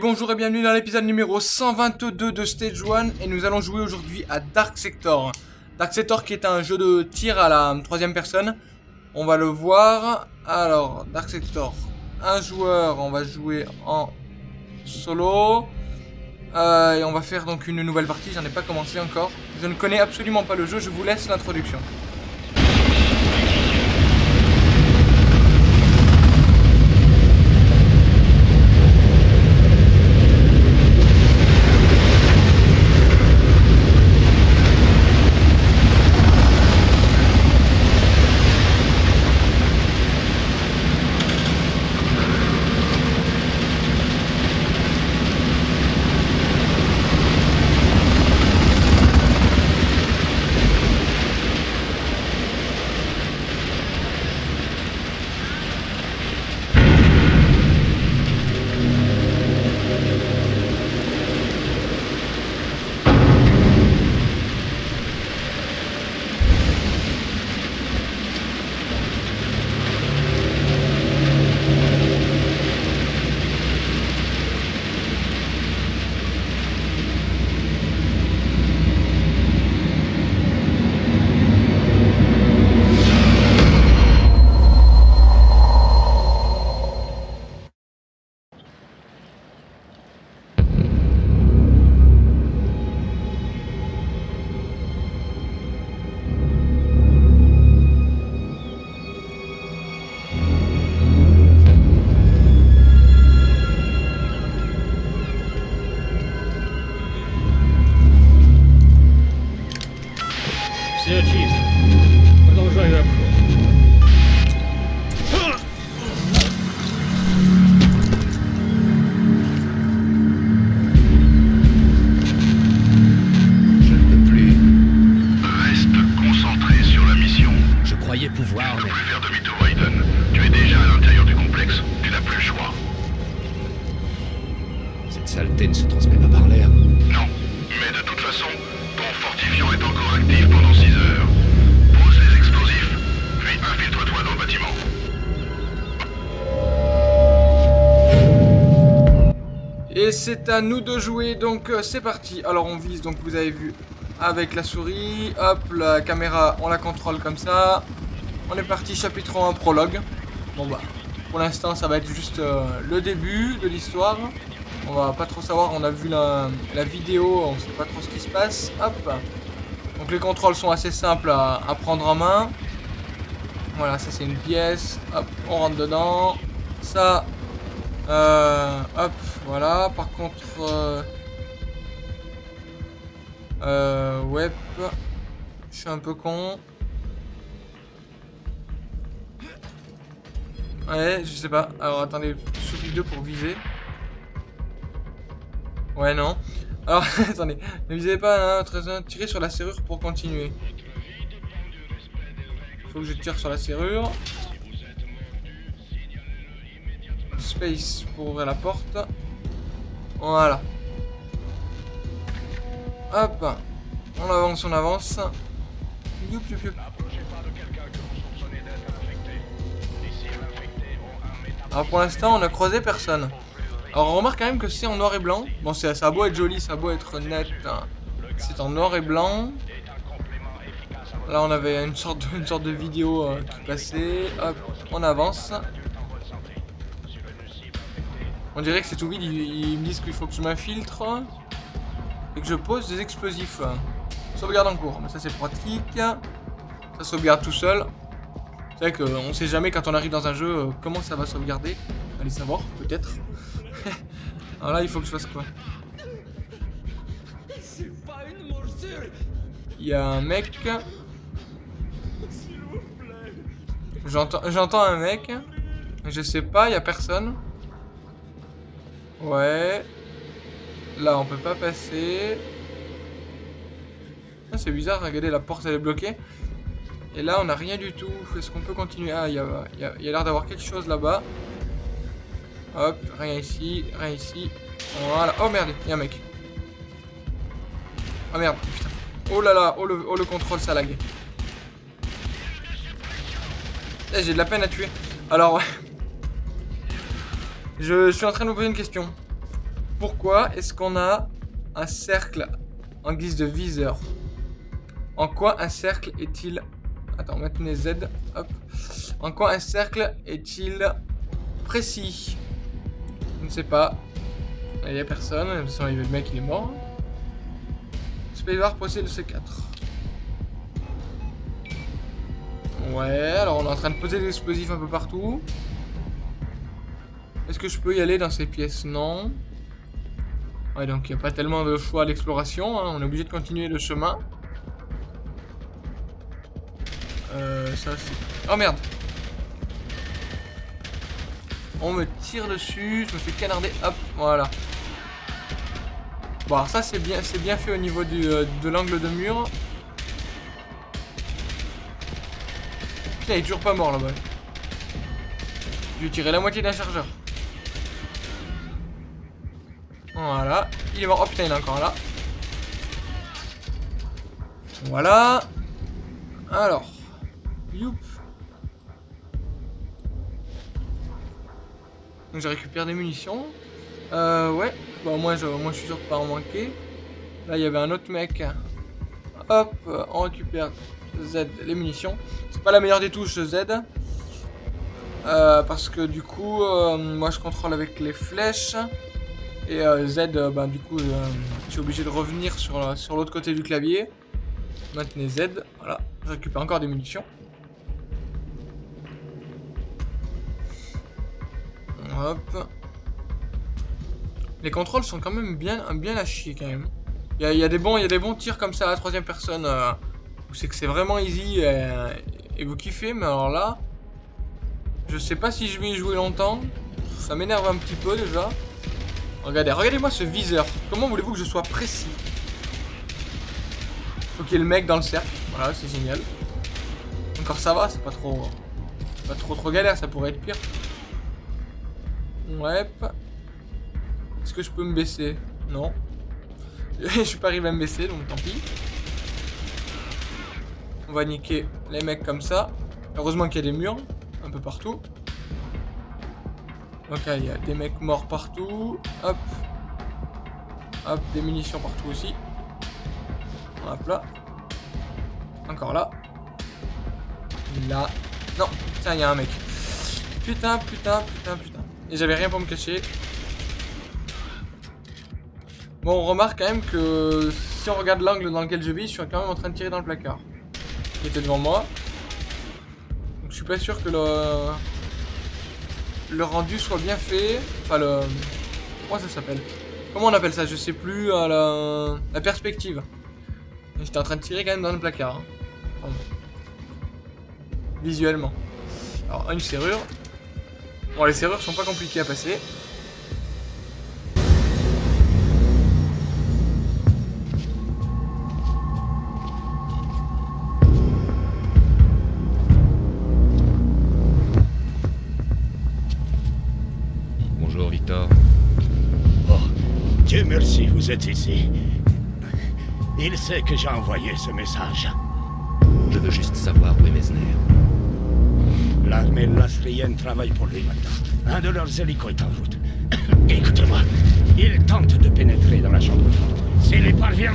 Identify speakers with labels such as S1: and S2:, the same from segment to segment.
S1: Bonjour et bienvenue dans l'épisode numéro 122 de Stage 1 et nous allons jouer aujourd'hui à Dark Sector. Dark Sector qui est un jeu de tir à la troisième personne. On va le voir. Alors, Dark Sector, un joueur, on va jouer en solo. Euh, et on va faire donc une nouvelle partie, j'en ai pas commencé encore. Je ne connais absolument pas le jeu, je vous laisse l'introduction.
S2: Ne
S3: se transmet pas par l'air.
S2: Non. Mais de toute façon, ton fortifiant est encore actif pendant 6 heures. Pose les explosifs, puis infiltre-toi dans le bâtiment.
S1: Et c'est à nous de jouer, donc euh, c'est parti. Alors on vise, donc vous avez vu, avec la souris. Hop, la caméra, on la contrôle comme ça. On est parti, chapitre 1, prologue. Bon bah, pour l'instant ça va être juste euh, le début de l'histoire. On va pas trop savoir, on a vu la, vidéo, on sait pas trop ce qui se passe. Hop. Donc les contrôles sont assez simples à, à prendre en main. Voilà, ça c'est une pièce. Hop, on rentre dedans. Ça, euh, hop, voilà. Par contre, euh, euh, web, je suis un peu con. Ouais, je sais pas. Alors attendez, souris 2 pour viser. Ouais, non. Alors, attendez, ne visez pas, hein. Tirez sur la serrure pour continuer. Faut que je tire sur la serrure. Space pour ouvrir la porte. Voilà. Hop. On avance, on avance. Alors pour l'instant, on a croisé personne. Alors on remarque quand même que c'est en noir et blanc. Bon, ça a beau être joli, ça a beau être net. hein. C'est en noir et blanc. Là, on avait une sorte de, une sorte de vidéo euh, qui passait. Hop, on avance. On dirait que c'est tout vide. Ils, ils me disent qu'il faut que je m'infiltre et que je pose des explosifs. Sauvegarde en cours. Mais ça, c'est pratique. Ça sauvegarde tout seul. C'est vrai qu'on sait jamais quand on arrive dans un jeu euh, comment ça va sauvegarder. Allez savoir, peut-être. Alors là, il faut que je fasse quoi Il y a un mec. J'entends j'entends un mec. Je sais pas, il y a personne. Ouais. Là, on peut pas passer. Ah, c'est bizarre, regardez, la porte elle est bloquée. Et là, on a rien du tout. Est-ce qu'on peut continuer? Ah, il y a, y a l'air d'avoir quelque chose là-bas. Hop, rien ici, rien ici. Voilà. Oh merde, il un mec. Oh merde, putain. Oh là là, oh le, oh, le contrôle, ça lag. Eh, j'ai de la peine à tuer. Alors. Je suis en train de vous poser une question. pourquoi est-ce qu'on a un cercle en guise de viseur? En quoi un cercle est-il... Attends, maintenez Z. Hop. En quoi un cercle est-il précis? Je ne sais pas. Il n'y a personne. De toute le mec, il est mort. Spacebar possède C4. Ouais, alors on est en train de poser des explosifs un peu partout. Est-ce que je peux y aller dans ces pièces? Non. Ouais, donc il n'y a pas tellement de choix à l'exploration. hein. On est obligé de continuer le chemin. Euh, ça c'est... Oh merde On me tire dessus, je me fais canarder, hop, voilà. Bon, alors ça c'est bien, c'est bien fait au niveau du, euh, de l'angle de mur. Putain, il est toujours pas mort là-bas. Je lui ai tiré la moitié d'un chargeur. Voilà, il est mort. Oh putain, il est encore là. Voilà. Alors. Youp. Donc j'ai récupéré des munitions. Euh, ouais. Bon, moi je, moi, je suis sûr de pas en manquer. Là, il y avait un autre mec. Hop, on récupère Z, les munitions. C'est pas la meilleure des touches Z. Euh, parce que du coup, euh, moi je contrôle avec les flèches. Et euh, Z, bah, du coup, je suis obligé de revenir sur, sur l'autre côté du clavier. Maintenez Z, voilà. Je récupère encore des munitions. Hop. Les contrôles sont quand même bien, bien à chier quand même. Il y a, des bons, il y a des bons tirs comme ça à la troisième personne. euh, où c'est que c'est vraiment easy et, et vous kiffez, mais alors là, je sais pas si je vais y jouer longtemps. Ça m'énerve un petit peu déjà. Regardez, regardez-moi ce viseur. Comment voulez-vous que je sois précis? Faut qu'il y ait le mec dans le cercle. Voilà, c'est génial. Encore ça va, c'est pas trop... Pas trop trop galère, ça pourrait être pire. Ouais. Est-ce que je peux me baisser? Non. je suis pas arrivé à me baisser, donc tant pis. On va niquer les mecs comme ça. Heureusement qu'il y a des murs, un peu partout. Ok, il y a des mecs morts partout. Hop. Hop, des munitions partout aussi. Hop là. Encore là. Là. Non, putain, il y a un mec. Putain, putain, putain, putain. Et j'avais rien pour me cacher. Bon, on remarque quand même que si on regarde l'angle dans lequel je vis, je suis quand même en train de tirer dans le placard. Qui était devant moi. Donc je suis pas sûr que le le rendu soit bien fait. Enfin, le. Comment ça s'appelle? Comment on appelle ça? Je sais plus. euh, la... la perspective. J'étais en train de tirer quand même dans le placard. hein. Visuellement. Alors, une serrure. Bon, les serrures sont pas compliquées à passer.
S3: Bonjour, Victor.
S4: Oh, Dieu merci, vous êtes ici. Il sait que j'ai envoyé ce message.
S3: Je veux juste savoir où est Mesner.
S4: L'armée lastrienne travaille pour lui maintenant. Un de leurs hélicos est en route. Écoutez-moi, il tente de pénétrer dans la chambre forte. S'il y parvient...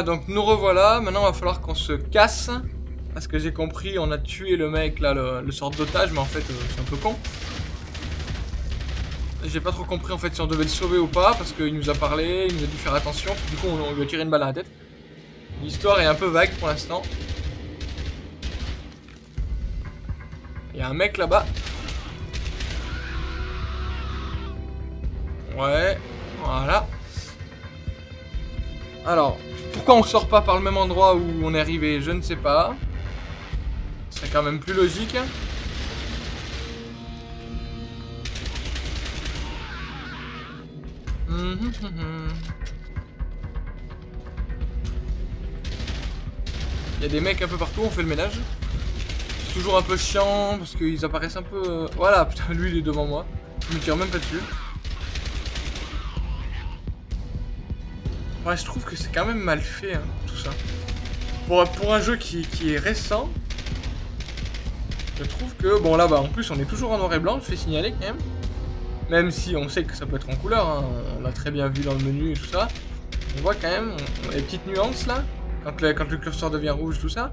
S1: Donc nous revoilà. Maintenant, il va falloir qu'on se casse. Parce que j'ai compris, on a tué le mec, là, le, sort d'otage, mais en fait, euh, c'est un peu con. J'ai pas trop compris, en fait, si on devait le sauver ou pas, parce qu'il nous a parlé, il nous a dit faire attention, du coup, on, on lui a tiré une balle à la tête. L'histoire est un peu vague pour l'instant. Il y a un mec là-bas. Ouais, voilà. Alors, pourquoi on sort pas par le même endroit où on est arrivé Je ne sais pas. C'est quand même plus logique. Il y a des mecs un peu partout, on fait le ménage. C'est toujours un peu chiant parce qu'ils apparaissent un peu... euh, Voilà, putain, lui il est devant moi. Je me tire même pas dessus. Ouais, je trouve que c'est quand même mal fait, hein, tout ça. Pour, pour un jeu qui, est récent, je trouve que... Bon, là, bah, en plus, on est toujours en noir et blanc, je fais signaler quand même. Même si on sait que ça peut être en couleur, hein, on l'a très bien vu dans le menu et tout ça. On voit quand même on les petites nuances, là, quand le, curseur devient rouge, tout ça.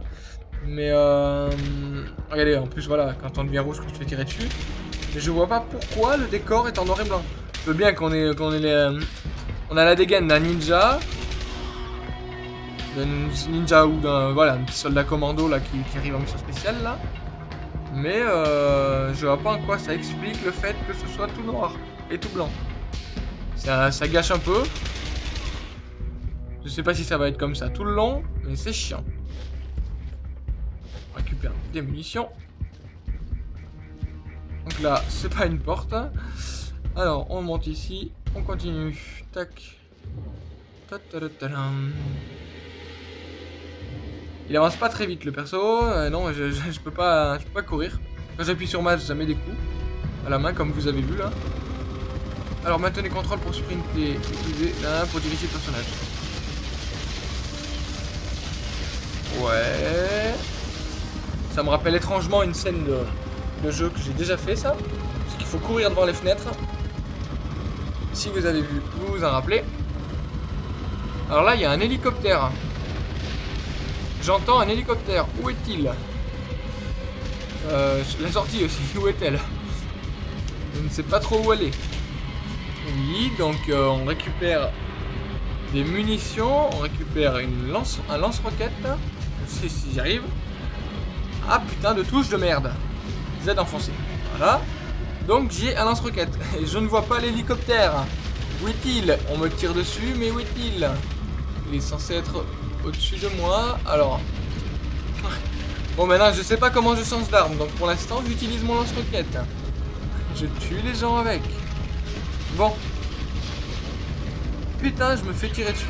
S1: Mais, euh... Regardez, en plus, voilà, quand on devient rouge, quand je fais tirer dessus. Mais je vois pas pourquoi le décor est en noir et blanc. Je veux bien qu'on ait, qu'on ait les... on a la dégaine d'un ninja. D'un ninja ou d'un voilà, un petit soldat commando là qui, qui arrive en mission spéciale là. Mais euh, je vois pas en quoi ça explique le fait que ce soit tout noir et tout blanc. Ça, ça gâche un peu. Je sais pas si ça va être comme ça tout le long, mais c'est chiant. On récupère des munitions. Donc là, c'est pas une porte. Alors, on monte ici. On continue. Tac. Il avance pas très vite le perso. Euh, non, je, je, peux pas, je peux pas courir. Quand j'appuie sur match, ça met des coups à la main, comme vous avez vu là. Alors maintenez contrôle pour sprinter. Utilisez là pour diriger le personnage. Ouais. Ça me rappelle étrangement une scène de jeu que j'ai déjà fait ça. Parce qu'il faut courir devant les fenêtres. Si vous avez vu, vous vous en rappelez. Alors là, il y a un hélicoptère. J'entends un hélicoptère. Où est-il? Euh, La sortie aussi. Où est-elle? Je ne sais pas trop où est. Oui, donc euh, on récupère des munitions. On récupère une lance, un lance-roquette. Sais si j'y arrive. Ah putain de touche de merde. Z enfoncé. Voilà. Donc j'ai un lance-roquette. Et je ne vois pas l'hélicoptère. Où est-il? On me tire dessus, mais où est-il? Il est censé être au-dessus de moi. Alors. Bon, maintenant, je sais pas comment je change d'arme. Donc pour l'instant, j'utilise mon lance-roquette. Je tue les gens avec. Bon. Putain, je me fais tirer dessus.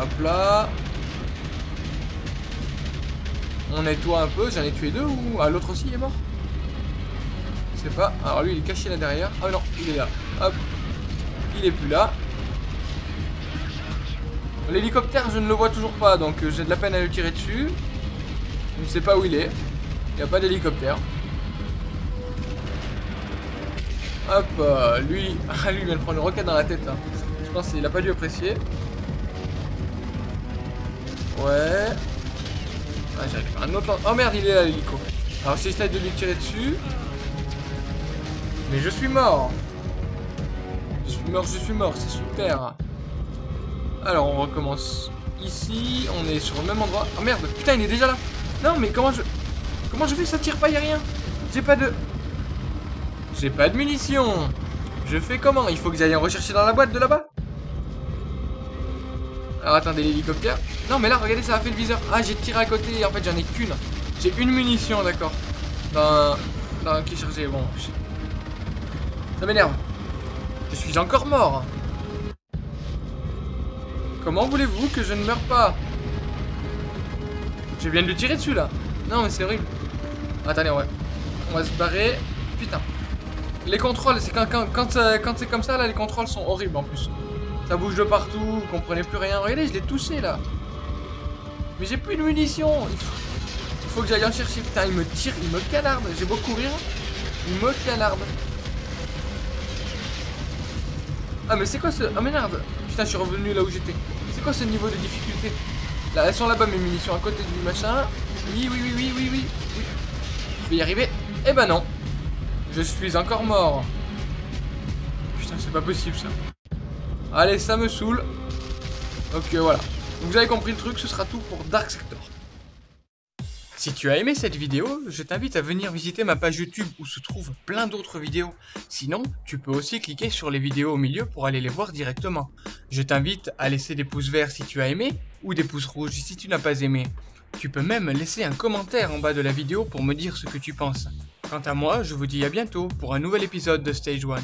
S1: Hop là. On nettoie un peu. J'en ai tué deux ou. Ah, l'autre aussi est mort Pas. Alors lui, il est caché là derrière. Ah non, il est là. Hop. Il est plus là. L'hélicoptère, je ne le vois toujours pas, donc euh, j'ai de la peine à le tirer dessus. Je ne sais pas où il est. Il n'y a pas d'hélicoptère. Hop, euh, lui, ah, lui il vient de prendre une roquette dans la tête. Je pense qu'il a pas dû apprécier. Ouais. Ah, j'arrive un autre. Oh merde, il est là l'hélico. Alors j'essaie de lui tirer dessus. Mais je suis mort. Je suis mort, je suis mort, c'est super. Alors on recommence ici, on est sur le même endroit. Oh merde, putain il est déjà là. Non mais comment je... Comment je fais ça tire pas, y a rien. J'ai pas de... J'ai pas de munitions. Je fais comment? Il faut que j'aille en rechercher dans la boîte de là-bas Alors attendez, l'hélicoptère. Non mais là, regardez, ça a fait le viseur. Ah, j'ai tiré à côté, en fait j'en ai qu'une. J'ai une munition, d'accord. Dans... Dans... Qui chargé, bon. je- Ça m'énerve. Je suis encore mort. Comment voulez-vous que je ne meure pas? Je viens de lui tirer dessus là. Non mais c'est horrible. Attendez, ouais. On va se barrer. Putain. Les contrôles, c'est quand, euh, quand c'est comme ça là, les contrôles sont horribles en plus. Ça bouge de partout, vous comprenez plus rien. Regardez, je l'ai touché là. Mais j'ai plus de munitions. Il faut, que j'aille en chercher. Putain, il me tire, il me canarde. J'ai beau courir. Il me canarde. Ah mais c'est quoi ce... Ah mais merde Putain je suis revenu là où j'étais. C'est quoi ce niveau de difficulté? Là elles sont là-bas mes munitions à côté du machin. Oui oui oui oui oui oui. Je vais y arriver? Eh ben non. Je suis encore mort. Putain c'est pas possible ça. Allez ça me saoule. Euh, voilà. Vous avez compris le truc, ce sera tout pour Dark Sector. Si tu as aimé cette vidéo, je t'invite à venir visiter ma page YouTube où se trouvent plein d'autres vidéos. Sinon, tu peux aussi cliquer sur les vidéos au milieu pour aller les voir directement. Je t'invite à laisser des pouces verts si tu as aimé ou des pouces rouges si tu n'as pas aimé. Tu peux même laisser un commentaire en bas de la vidéo pour me dire ce que tu penses. Quant à moi, je vous dis à bientôt pour un nouvel épisode de Stage 1.